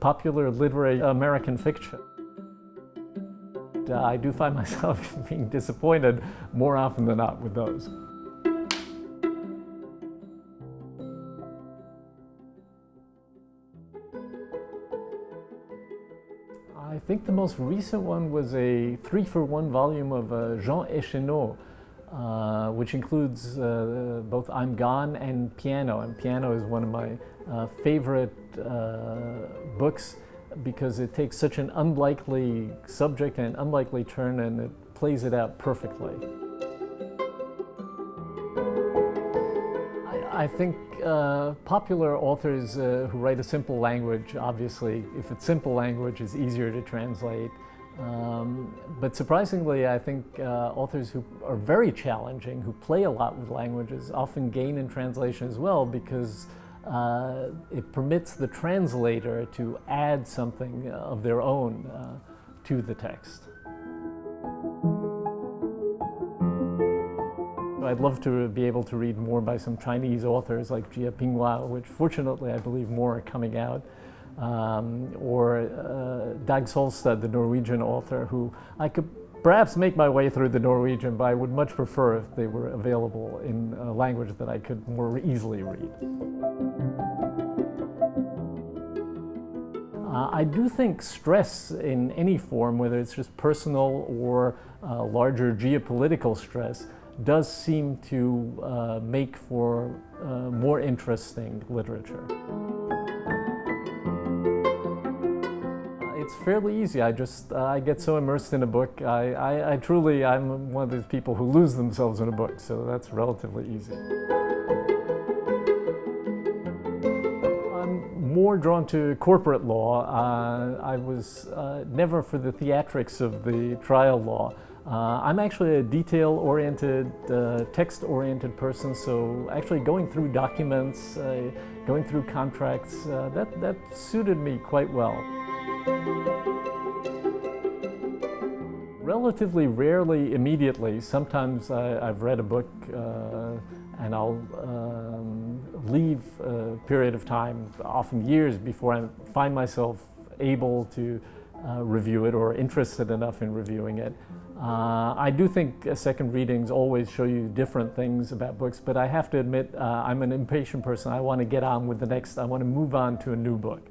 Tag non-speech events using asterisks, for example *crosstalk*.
popular literary American fiction. I do find *laughs* myself being disappointed more often than not with those. I think the most recent one was a three-for-one volume of uh, Jean Echenoz, uh, which includes uh, both I'm Gone and Piano. And Piano is one of my uh, favorite uh, books because it takes such an unlikely subject and an unlikely turn and it plays it out perfectly. I, I think uh, popular authors uh, who write a simple language, obviously, if it's simple language, is easier to translate. Um, but surprisingly, I think uh, authors who are very challenging, who play a lot with languages, often gain in translation as well because uh, it permits the translator to add something of their own uh, to the text. I'd love to be able to read more by some Chinese authors like Jia Pingwa, which fortunately I believe more are coming out um, or uh, Dag Solstad, the Norwegian author, who I could perhaps make my way through the Norwegian, but I would much prefer if they were available in a language that I could more easily read. Uh, I do think stress in any form, whether it's just personal or uh, larger geopolitical stress, does seem to uh, make for uh, more interesting literature. It's fairly easy. I just, uh, I get so immersed in a book. I, I, I, truly, I'm one of those people who lose themselves in a book, so that's relatively easy. I'm more drawn to corporate law. Uh, I was uh, never for the theatrics of the trial law. Uh, I'm actually a detail-oriented, uh, text-oriented person, so actually going through documents, uh, going through contracts, uh, that, that suited me quite well. Relatively rarely immediately. Sometimes I, have read a book uh, and I'll um, leave a period of time, often years, before I find myself able to uh, review it or interested enough in reviewing it. Uh, I do think uh, second readings always show you different things about books, but I have to admit uh, I'm an impatient person. I want to get on with the next, I want to move on to a new book.